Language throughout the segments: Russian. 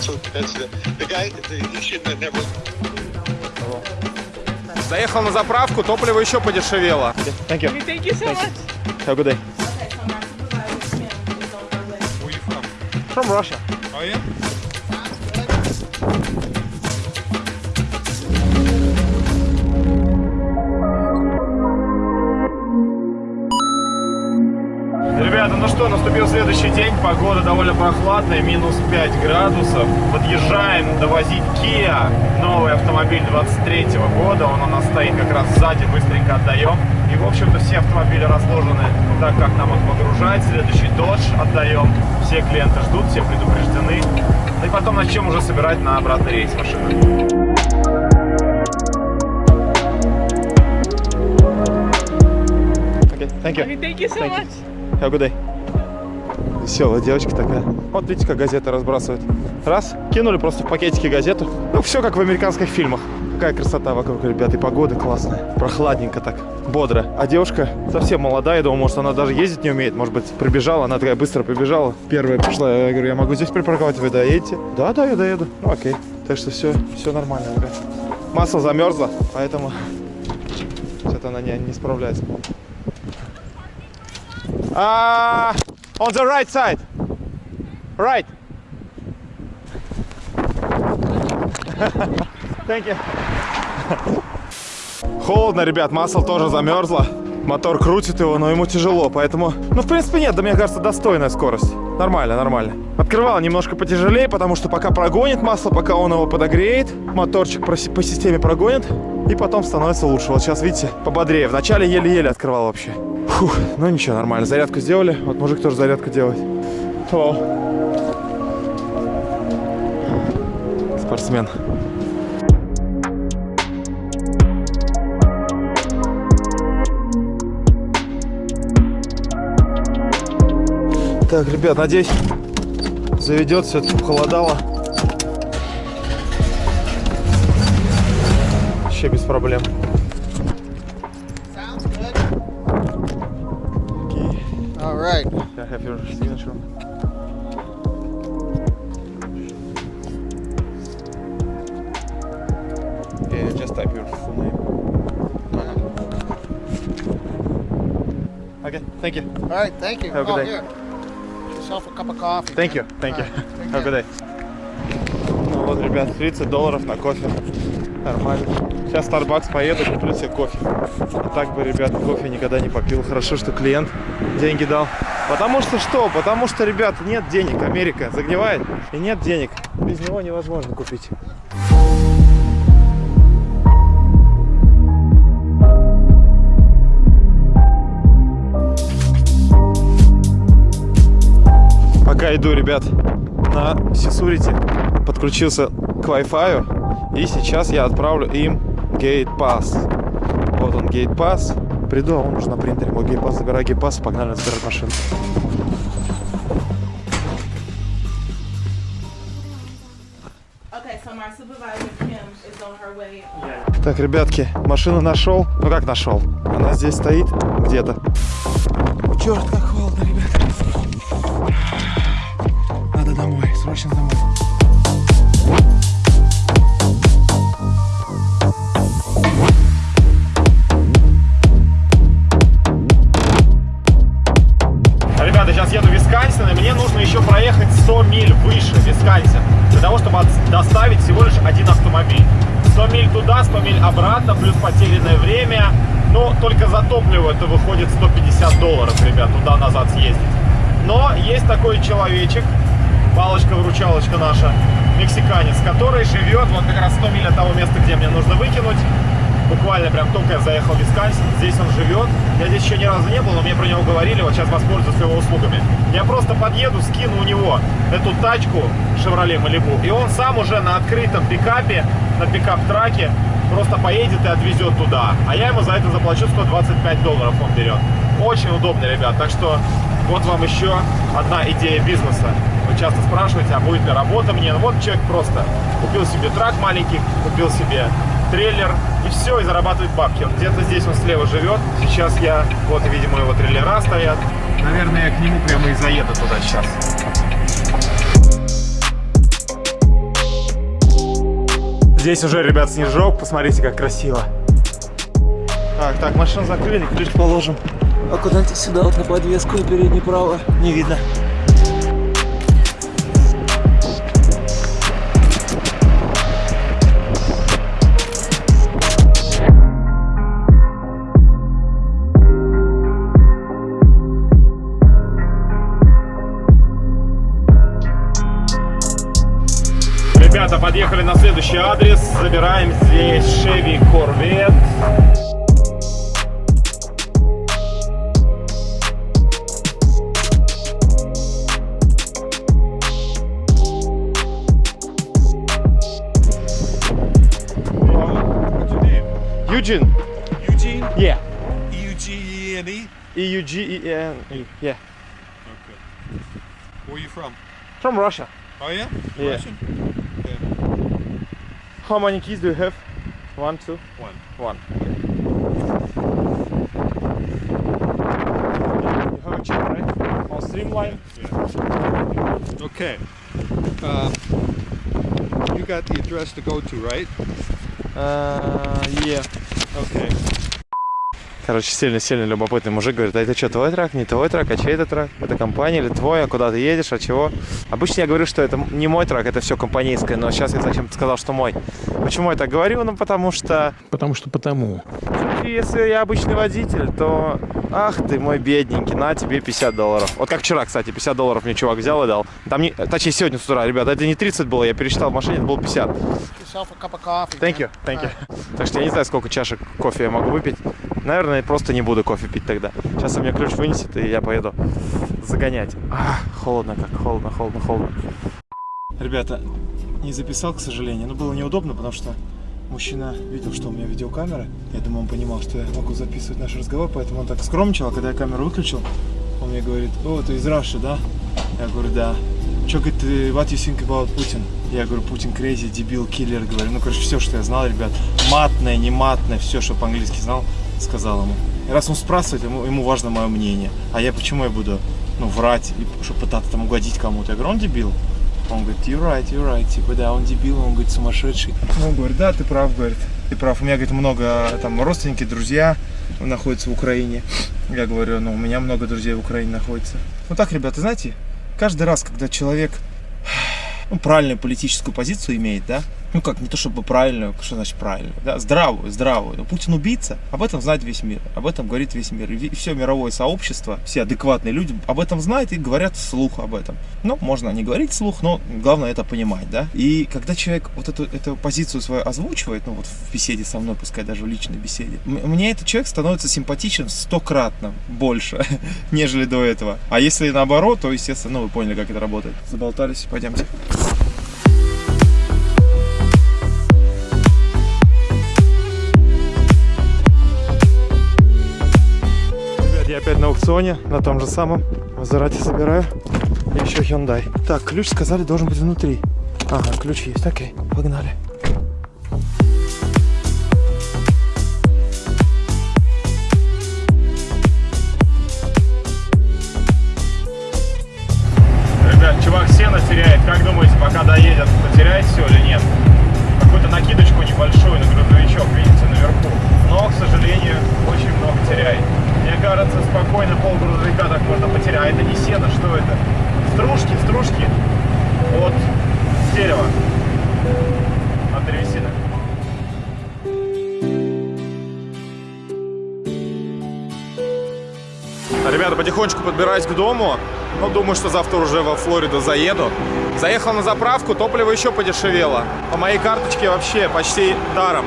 That's what, that's the, the guy, the, he should have never. Заехал на заправку, топливо еще подешевело. Thank you. Thank you so much. Have a good day. From Russia. Oh yeah? Что, наступил следующий день, погода довольно прохладная, минус 5 градусов. Подъезжаем довозить Kia, новый автомобиль 23 года, он у нас стоит как раз сзади, быстренько отдаем. И, в общем-то, все автомобили разложены так, как нам их погружать. Следующий Dodge отдаем, все клиенты ждут, все предупреждены. Ну и потом начнем уже собирать на обратный рейс машины. Okay, thank you. Thank you so Thank you. much. Have a good day. Веселая девочка такая. Вот видите, как газеты разбрасывают. Раз, кинули просто в пакетике газету. Ну, все как в американских фильмах. Какая красота вокруг, ребята, и погода классная. Прохладненько так, бодро. А девушка совсем молодая, я думал, может, она даже ездить не умеет. Может быть, прибежала, она такая быстро прибежала. Первая пришла, я говорю, я могу здесь припарковать, вы доедете? Да, да, я доеду. Ну, окей. Так что все, все нормально, ребят. Масло замерзло, поэтому что-то она не, не справляется. Uh, on the right side. Right. Thank you. Холодно, ребят, масло тоже замерзло. Мотор крутит его, но ему тяжело, поэтому... Ну, в принципе, нет, да мне кажется, достойная скорость. Нормально, нормально. Открывал немножко потяжелее, потому что пока прогонит масло, пока он его подогреет, моторчик по системе прогонит, и потом становится лучше. Вот сейчас, видите, пободрее. Вначале еле-еле открывал вообще. Фух, ну ничего, нормально. Зарядку сделали. Вот мужик тоже зарядку делает. Hello. Спортсмен. Так, ребят, надеюсь, заведет все это похолодало. Вообще без проблем. Right. I have your signature. Yeah, just type your full name. Okay, thank you. All right. Thank you. Have a good oh, day. here. Yourself a cup of coffee. Thank you, thank you. All right, take Have a good day. Ну вот, ребят, 30 долларов на кофе. Нормально. Сейчас Starbucks поеду, куплю себе кофе. А так бы, ребят, кофе никогда не попил. Хорошо, что клиент деньги дал. Потому что что? Потому что, ребят, нет денег. Америка загнивает. И нет денег. Без него невозможно купить. Пока иду, ребят, на Сисурите подключился к Wi-Fi. И сейчас я отправлю им Gate Pass. Вот он, Gate Pass. Приду, а он уже на принтере. Мой забираю Gate Pass, погнали забирать машину. Так, ребятки, машину нашел. Ну как нашел? Она здесь стоит где-то. Черт, как холодно, ребят. Надо домой, срочно домой. Разу не был, но мне про него говорили, вот сейчас воспользуюсь его услугами. Я просто подъеду, скину у него эту тачку Chevrolet Malibu, и он сам уже на открытом пикапе, на пикап-траке просто поедет и отвезет туда. А я ему за это заплачу 125 долларов он берет. Очень удобно, ребят. Так что вот вам еще одна идея бизнеса. Вы часто спрашиваете, а будет ли работа мне? Ну вот человек просто купил себе трак маленький, купил себе трейлер и все, и зарабатывает бабки. Он где-то здесь он слева живет. Сейчас я, вот, видимо, его трейлера стоят. Наверное, я к нему прямо и заеду туда сейчас. Здесь уже, ребят, снежок. Посмотрите, как красиво. Так, так, машину закрыли, ключ положим. А куда-нибудь сюда вот на подвеску передний право. Не видно. Забираем здесь Chevy Corvette. What's your name? Eugene. Eugene? Yeah. E-U-G-E-N-E? E U G E N E. Yeah. Okay. Where are you from? From Russia. Oh, yeah? Yeah. Russian? Okay. How many keys do you have? One, two, One. one. one. You have a check, right? On Streamline. Okay. Um, you got the address to go to, right? Uh, yeah. Okay. Короче, сильно-сильно любопытный мужик говорит, а это что, твой трак, не твой трак, а чей это трак? Это компания или твой, а куда ты едешь, от чего? Обычно я говорю, что это не мой трак, это все компанейское, но сейчас я зачем-то сказал, что мой. Почему я так говорю? Ну, потому что... Потому что потому. Если я обычный водитель, то ах ты мой бедненький, на тебе 50 долларов. Вот как вчера, кстати, 50 долларов мне чувак взял и дал. Там не, точнее сегодня с утра, ребята, это не 30 было, я пересчитал в машине, это было 50. Get yourself a cup of coffee. Thank you, thank you. Так что я не знаю, сколько чашек кофе я могу выпить. Наверное, просто не буду кофе пить тогда. Сейчас он мне ключ вынесет, и я поеду загонять. Ах, холодно как, холодно, холодно, холодно. Ребята, не записал, к сожалению, но было неудобно, потому что мужчина видел, что у меня видеокамера. Я думаю, он понимал, что я могу записывать наш разговор, поэтому он так скромничал, а когда я камеру выключил, он мне говорит, о, ты из Раши, да? Я говорю, да. Че, говорит, what you think about Putin? Я говорю, Путин crazy, дебил, киллер, говорю. Ну, короче, все, что я знал, ребят. Матное, не матное, все, что по-английски знал, сказал ему. И раз он спрашивает, ему, ему важно мое мнение. А я почему я буду, ну, врать, и, чтобы пытаться там угодить кому-то? Я говорю, он дебил. Он говорит, you're right, you're right. Типа, да, он дебил, он говорит, сумасшедший. Он говорит, да, ты прав, говорит. Ты прав. У меня, говорит, много там родственники, друзья находятся в Украине. Я говорю, ну, у меня много друзей в Украине находится. Вот так, ребята, знаете, каждый раз, когда человек ну, правильную политическую позицию имеет, да, ну как, не то чтобы правильную, что значит правильную, да, здравую, здравую. Но Путин убийца, об этом знает весь мир, об этом говорит весь мир. И все мировое сообщество, все адекватные люди об этом знают и говорят вслух об этом. Ну, можно не говорить вслух, но главное это понимать, да. И когда человек вот эту, эту позицию свою озвучивает, ну вот в беседе со мной, пускай даже в личной беседе, мне этот человек становится симпатичен стократно больше, нежели до этого. А если наоборот, то, естественно, ну вы поняли, как это работает. Заболтались, пойдемте. Ребят, я опять на аукционе, на том же самом. Мазерати собираю. И еще Hyundai. Так, ключ сказали должен быть внутри. Ага, ключ есть. Окей, погнали. Как думаете, пока доедет, потеряет все или нет? Какую-то накидочку небольшую на грузовичок, видите, наверху. Но, к сожалению, очень много теряет. Мне кажется, спокойно пол грузовика так можно потерять. Это не сено, что это? Стружки, стружки от дерева, от древесины. Ребята, потихонечку подбираюсь к дому. Ну, думаю, что завтра уже во Флориду заеду. Заехал на заправку, топливо еще подешевело. По моей карточке вообще почти даром.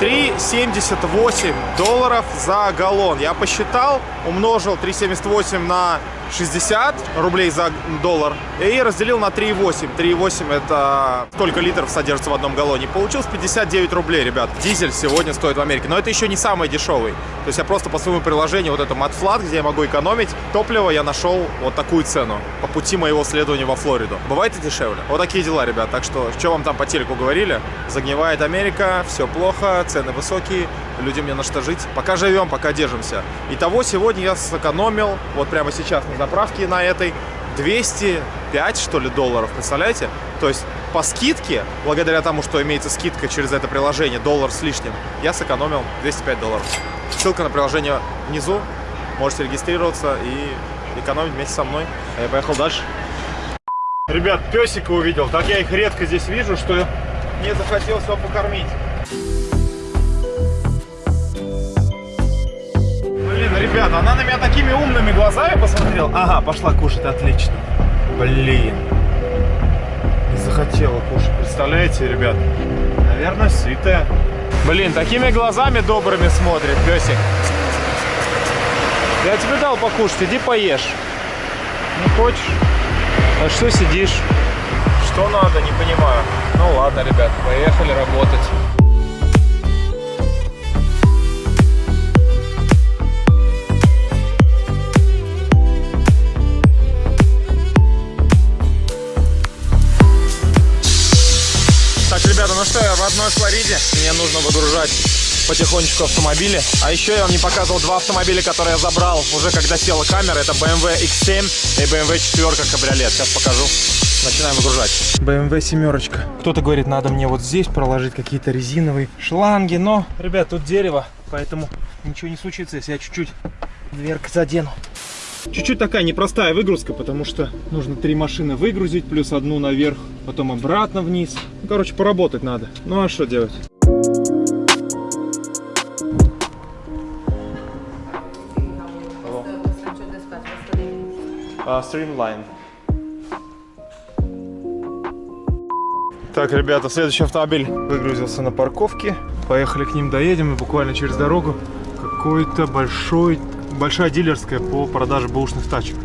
3,78 долларов за галлон. Я посчитал, умножил 3,78 на 60 рублей за доллар и разделил на 3,8. 3,8 это сколько литров содержится в одном галлоне. Получилось 59 рублей, ребят. Дизель сегодня стоит в Америке. Но это еще не самый дешевый. То есть я просто по своему приложению, вот это MatFlat, где я могу экономить топливо, я нашел вот такую цену по пути моего следования во Флориду. Бывает и дешевле. Вот такие дела, ребят. Так что, что вам там по телеку говорили? Загнивает Америка, все плохо, цены высокие, людям не на что жить. Пока живем, пока держимся. Итого сегодня я сэкономил, вот прямо сейчас на заправке на этой, 205, что ли, долларов, представляете? То есть по скидке, благодаря тому, что имеется скидка через это приложение, доллар с лишним, я сэкономил 205 долларов. Ссылка на приложение внизу, можете регистрироваться и экономить вместе со мной. А я поехал дальше. Ребят, песика увидел, так я их редко здесь вижу, что мне захотелось его покормить. Блин, ребята, она на меня такими умными глазами посмотрела. Ага, пошла кушать, отлично. Блин. Не захотела кушать, представляете, ребят? Наверное, сытая. Блин, такими глазами добрыми смотрит песик. Я тебе дал покушать, иди поешь. Не хочешь? А что сидишь? Что надо, не понимаю. Ну ладно, ребят, поехали работать. Ну что, я в родной Флориде. Мне нужно выгружать потихонечку автомобили. А еще я вам не показывал два автомобиля, которые я забрал уже когда села камера. Это BMW X7 и BMW 4 кабриолет. Сейчас покажу. Начинаем выгружать. BMW семерочка. Кто-то говорит, надо мне вот здесь проложить какие-то резиновые шланги. Но, ребят, тут дерево, поэтому ничего не случится, если я чуть-чуть дверкой задену. Чуть-чуть такая непростая выгрузка, потому что нужно три машины выгрузить, плюс одну наверх, потом обратно вниз. Ну, короче, поработать надо. Ну а что делать? Streamline. Так, ребята, следующий автомобиль выгрузился на парковке. Поехали к ним, доедем и буквально через дорогу какой-то большой, большая дилерская по продаже бэушных тачек.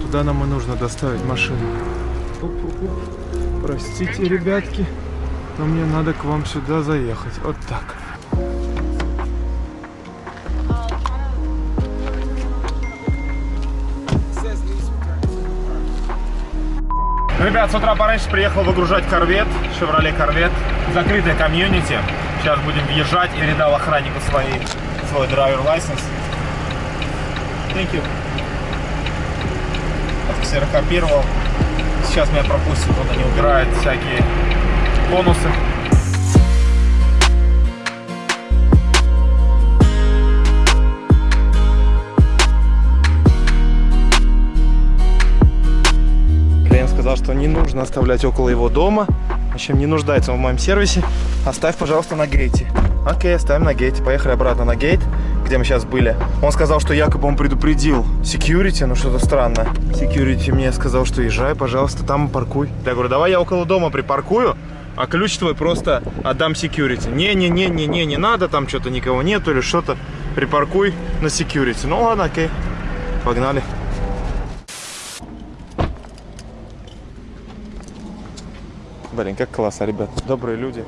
Туда нам и нужно доставить машину. Оп-оп-оп. Простите, ребятки, но мне надо к вам сюда заехать. Вот так. Ребят, с утра пораньше приехал выгружать корвет, Chevrolet корвет, закрытая комьюнити. Сейчас будем въезжать. Передал охраннику свои, свой драйвер license. Thank. Ксерокопировал. Сейчас меня пропустит, он не убирает всякие бонусы. Клиент сказал, что не нужно оставлять около его дома. В общем, не нуждается в моем сервисе. Оставь, пожалуйста, на гейте. Окей, оставим на гейте. Поехали обратно на гейт, где мы сейчас были. Он сказал, что якобы он предупредил security, но что-то странно. Security мне сказал, что езжай, пожалуйста, там паркуй. Я говорю, давай я около дома припаркую, а ключ твой просто отдам security. Не-не-не-не-не, не надо, там что-то никого нету или что-то. Припаркуй на security. Ну ладно, окей. Погнали. Блин, как классно, ребят. Добрые люди.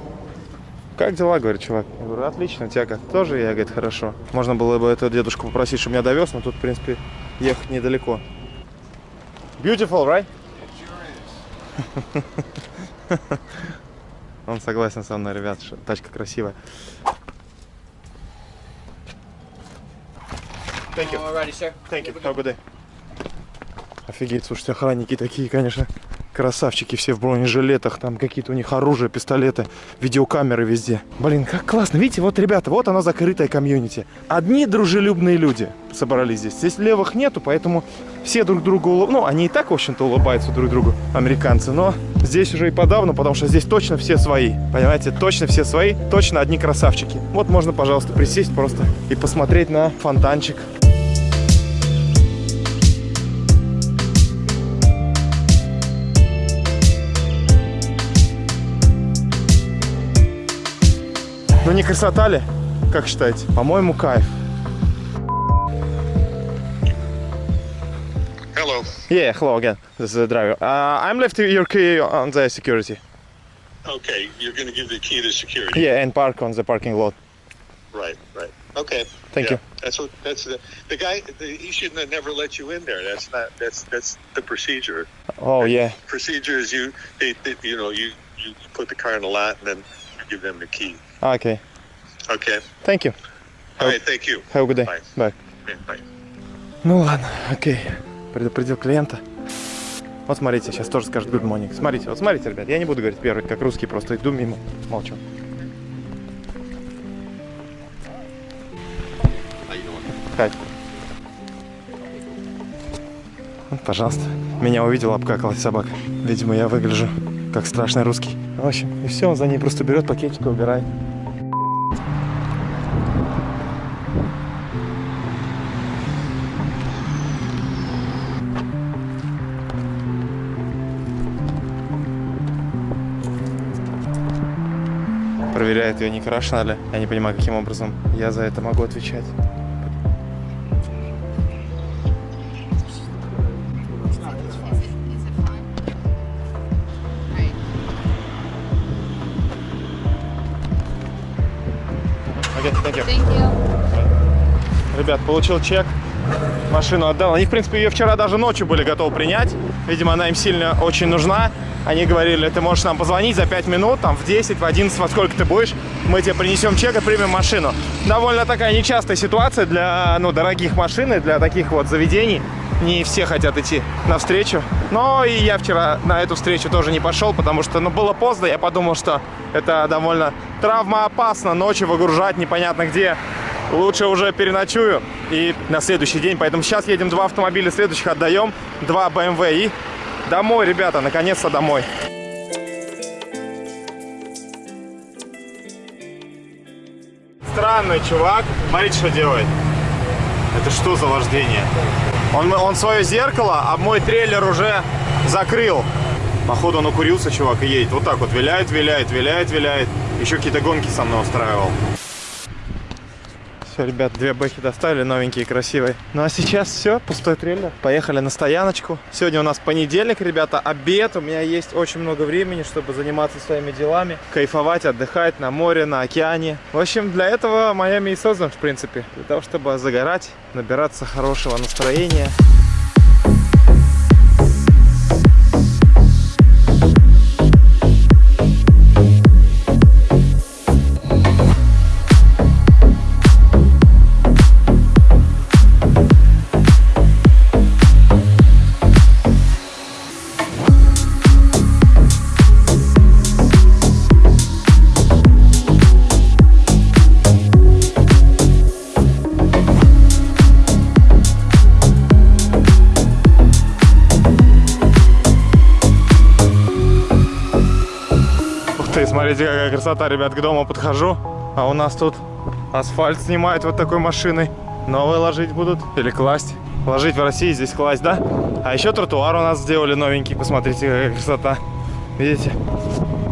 Как дела, говорит чувак? Я говорю, отлично, у тебя как? Тоже я, говорит, хорошо. Можно было бы этого дедушку попросить, чтобы меня довез, но тут, в принципе, ехать недалеко. Beautiful, right? Он согласен со мной, ребят, что тачка красивая. Thank you. Alrighty, sir. Thank you. Have a good day. Офигеть, слушайте, охранники такие, конечно, красавчики все в бронежилетах, там какие-то у них оружие, пистолеты, видеокамеры везде. Блин, как классно. Видите, вот, ребята, вот оно закрытое комьюнити. Одни дружелюбные люди собрались здесь. Здесь левых нету, поэтому все друг другу улыб... Ну, они и так, в общем-то, улыбаются друг другу, американцы, но здесь уже и подавно, потому что здесь точно все свои. Понимаете, точно все свои, точно одни красавчики. Вот можно, пожалуйста, присесть просто и посмотреть на фонтанчик. Ну не красота ли? Как считаете? По-моему, кайф. Hello. Yeah, hello again. This is the driver. Uh, I'm left your key on the security. Okay, you're going to give the key to security. Yeah, and park on the parking lot. Right, right. Okay. Thank Yeah, you. That's what. That's the the guy. The, he shouldn't have never let you in there. That's not. That's that's the procedure. Oh yeah. Procedure is you. They, they, you know, you you put the car in the lot and then you give them the key. Okay. Okay. Thank you. All right. Thank you. Have a good day. Bye. Bye. Bye. Ну ладно, окей. Предупредил клиента. Вот смотрите, сейчас тоже скажет good morning. Смотрите, вот смотрите, ребят, я не буду говорить первый, как русский, просто иду мимо, молчу. Хай. Вот, Пожалуйста. Меня увидела, обкакалась собака. Видимо, я выгляжу как страшный русский. В общем, и все, он за ней просто берет пакетик и убирает. Проверяет ее, не крашена ли. Я не понимаю, каким образом я за это могу отвечать. Окей, thank you. Thank you. Ребят, получил чек, машину отдал. Они, в принципе, ее вчера даже ночью были готовы принять. Видимо, она им сильно очень нужна. Они говорили, ты можешь нам позвонить за 5 минут, там, в 10, в 11, во сколько ты будешь. Мы тебе принесем чек и примем машину. Довольно такая нечастая ситуация для, ну, дорогих машин и для таких вот заведений. Не все хотят идти навстречу. Но и я вчера на эту встречу тоже не пошел, потому что, ну, было поздно. Я подумал, что это довольно травмоопасно ночью выгружать непонятно где лучше уже переночую и на следующий день. Поэтому сейчас едем два автомобиля следующих отдаем, два BMW и домой, ребята, наконец-то домой. Странный чувак. Смотрите, что делает. Это что за вождение? Он, он свое зеркало, а мой трейлер уже закрыл. Походу он укурился, чувак, и едет. Вот так вот виляет, виляет, виляет, виляет. Еще какие-то гонки со мной устраивал. Все, ребят, две бэхи доставили, новенькие, красивые. Ну а сейчас все, пустой трейлер. Поехали на стояночку. Сегодня у нас понедельник, ребята, обед. У меня есть очень много времени, чтобы заниматься своими делами. Кайфовать, отдыхать на море, на океане. В общем, для этого Майами и создан, в принципе. Для того, чтобы загорать, набираться хорошего настроения. Красота, ребят, к дому подхожу. А у нас тут асфальт снимают вот такой машиной. Новые ложить будут или класть. Ложить в России, здесь класть, да? А еще тротуар у нас сделали новенький, посмотрите, какая красота. Видите?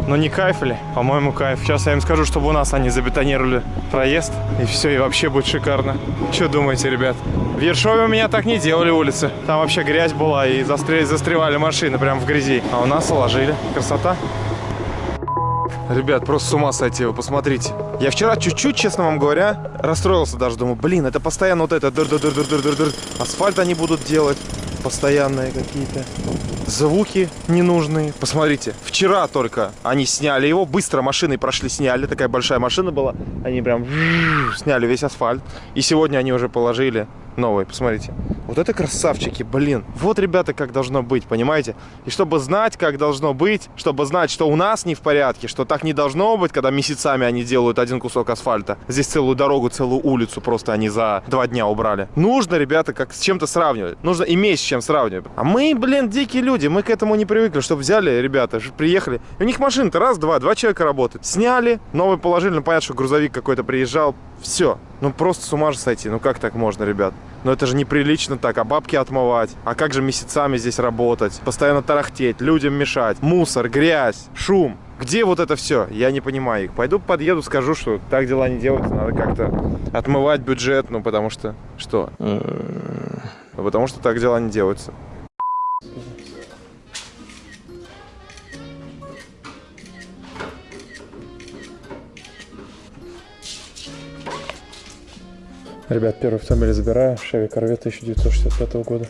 Ну не кайф ли? По-моему, кайф. Сейчас я им скажу, чтобы у нас они забетонировали проезд. И все, и вообще будет шикарно. Что думаете, ребят? В Ершове у меня так не делали улицы. Там вообще грязь была и застревали машины прям в грязи. А у нас уложили. Красота. Ребят, просто с ума сойти, вы посмотрите. Я вчера чуть-чуть, честно вам говоря, расстроился даже. Думаю, блин, это постоянно вот это дыр дыр дыр дыр дыр дыр Асфальт они будут делать. Постоянные какие-то звуки ненужные. Посмотрите, вчера только они сняли его, быстро машиной прошли, сняли. Такая большая машина была. Они прям сняли весь асфальт. И сегодня они уже положили новый. Посмотрите. Вот это красавчики, блин. Вот, ребята, как должно быть, понимаете? И чтобы знать, как должно быть, чтобы знать, что у нас не в порядке, что так не должно быть, когда месяцами они делают один кусок асфальта. Здесь целую дорогу, целую улицу просто они за два дня убрали. Нужно, ребята, как с чем-то сравнивать. Нужно иметь с чем сравнивать. А мы, блин, дикие люди, мы к этому не привыкли, чтобы взяли, ребята, приехали. И у них машина-то раз, два, два человека работают. Сняли, новый положили, ну понятно, что грузовик какой-то приезжал. Все. Ну просто с ума же сойти. Ну как так можно, ребят? Но это же неприлично так, а бабки отмывать. А как же месяцами здесь работать? Постоянно тарахтеть, людям мешать. Мусор, грязь, шум. Где вот это все? Я не понимаю их. Пойду подъеду, скажу, что так дела не делаются. Надо как-то отмывать бюджет, ну потому что... Что? Ну, потому что так дела не делаются. Ребят, первый автомобиль забираю. Chevy Corvette 1965 года.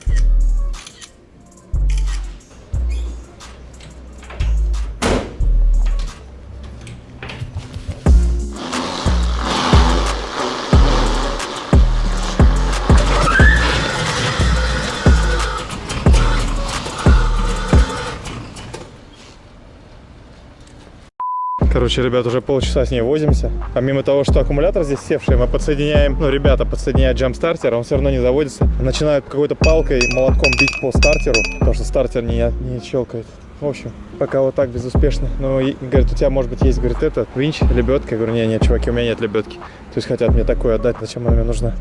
Короче, ребят, уже полчаса с ней возимся. Помимо того, что аккумулятор здесь севший, мы подсоединяем, ну, ребята подсоединяют джамп-стартер, он все равно не заводится. Начинают какой-то палкой, молотком бить по стартеру, потому что стартер не, не щелкает. В общем, пока вот так безуспешно. Ну, и, говорит, у тебя, может быть, есть, говорит, это, винч, лебедка. Я говорю, нет, нет, чуваки, у меня нет лебедки. То есть хотят мне такое отдать, зачем она мне нужна?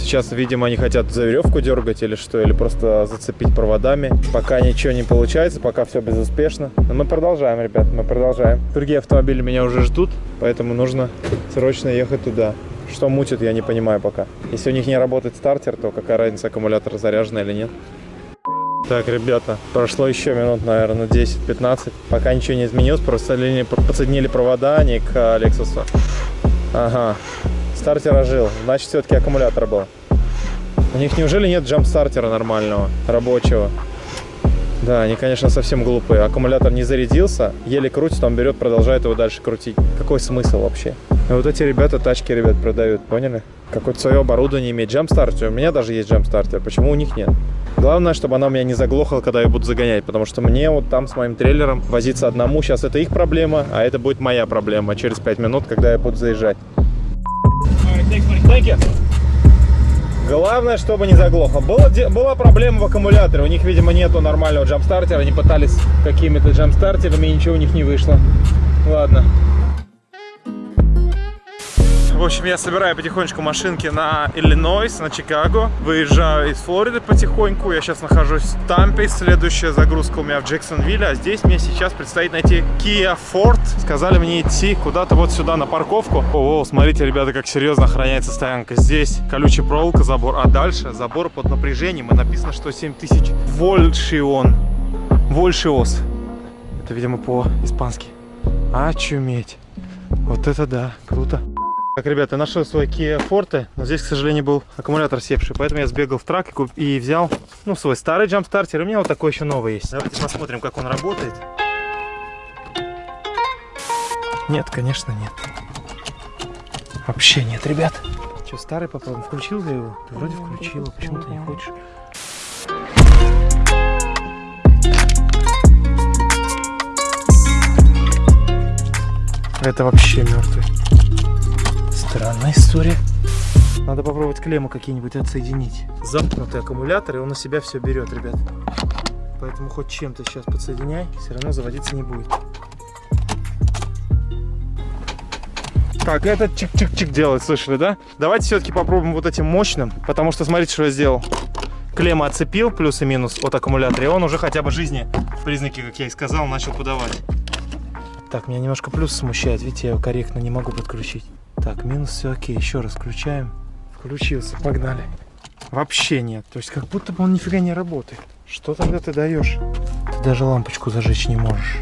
Сейчас, видимо, они хотят за веревку дергать или что, или просто зацепить проводами. Пока ничего не получается, пока все безуспешно. Но мы продолжаем, ребят, мы продолжаем. Другие автомобили меня уже ждут, поэтому нужно срочно ехать туда. Что мутит, я не понимаю пока. Если у них не работает стартер, то какая разница, аккумулятор заряжен или нет. Так, ребята, прошло еще минут, наверное, 10-15. Пока ничего не изменилось, просто подсоединили, провода, а не к Lexus. Ага, стартер ожил, значит, все-таки аккумулятор был. У них неужели нет джамп-стартера нормального, рабочего? Да, они, конечно, совсем глупые. Аккумулятор не зарядился, еле крутит, он берет, продолжает его дальше крутить. Какой смысл вообще? И вот эти ребята тачки, ребят, продают, поняли? Какое-то свое оборудование имеет. Джамп-стартер, у меня даже есть джамп-стартер, почему у них нет? Главное, чтобы она у меня не заглохла, когда я буду загонять, потому что мне вот там с моим трейлером возиться одному, сейчас это их проблема, а это будет моя проблема через 5 минут, когда я буду заезжать. Главное, чтобы не заглохло. Была, была проблема в аккумуляторе. У них, видимо, нету нормального джамп-стартера. Они пытались какими-то джамп-стартерами, и ничего у них не вышло. Ладно. В общем, я собираю потихонечку машинки на Иллинойс, на Чикаго. Выезжаю из Флориды потихоньку. Я сейчас нахожусь в Тампе. Следующая загрузка у меня в Джексонвилле. А здесь мне сейчас предстоит найти Kia Ford. Сказали мне идти куда-то вот сюда на парковку. О, смотрите, ребята, как серьезно охраняется стоянка. Здесь колючая проволока, забор. А дальше забор под напряжением. И написано, что 7000 вольшион. Вольшиос. Это, видимо, по-испански. Очуметь. Вот это да, круто. Так, ребята, нашел свой Kia Forte, но здесь, к сожалению, был аккумулятор севший, поэтому я сбегал в трак и, и взял, ну, свой старый джамп-стартер, у меня вот такой еще новый есть. Давайте посмотрим, как он работает. Нет, конечно, нет. Вообще нет, ребят. Что, старый попробуем? Включил я его? Ты вроде включил, а почему ты не хочешь? Это вообще мертвый. Странная история. Надо попробовать клеммы какие-нибудь отсоединить. Замкнутый аккумулятор, и он на себя все берет, ребят. Поэтому хоть чем-то сейчас подсоединяй, все равно заводиться не будет. Так, этот чик-чик-чик делает, слышали, да? Давайте все-таки попробуем вот этим мощным, потому что смотрите, что я сделал. Клемма отцепил, плюс и минус от аккумулятора, и он уже хотя бы жизни, признаки, как я и сказал, начал подавать. Так, меня немножко плюс смущает, видите, я его корректно не могу подключить. Так, минус все окей. Еще раз включаем. Включился, погнали. Вообще нет. То есть как будто бы он нифига не работает. Что тогда ты даешь? Ты даже лампочку зажечь не можешь.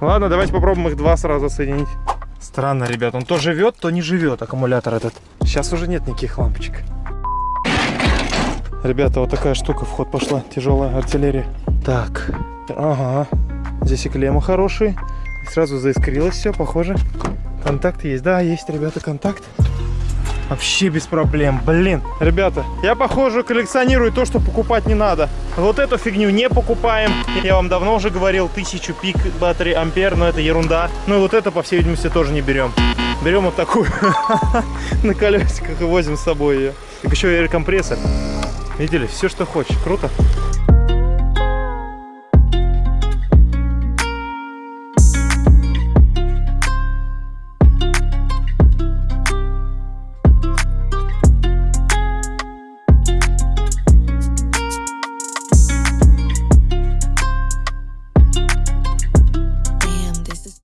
Ладно, давайте попробуем их два сразу соединить. Странно, ребят. Он то живет, то не живет, аккумулятор этот. Сейчас уже нет никаких лампочек. Ребята, вот такая штука в ход пошла. Тяжелая артиллерия. Так. Ага. Здесь и клемма хорошие. И сразу заискрилось все, похоже. Контакт есть? Да, есть, ребята, контакт. Вообще без проблем. Блин, ребята, я, похоже, коллекционирую то, что покупать не надо. Вот эту фигню не покупаем. Я вам давно уже говорил, 1000 пик батареи ампер, но это ерунда. Ну и вот это, по всей видимости, тоже не берем. Берем вот такую на колесиках и возим с собой ее. Так еще и компрессор. Видели? Все, что хочешь. Круто.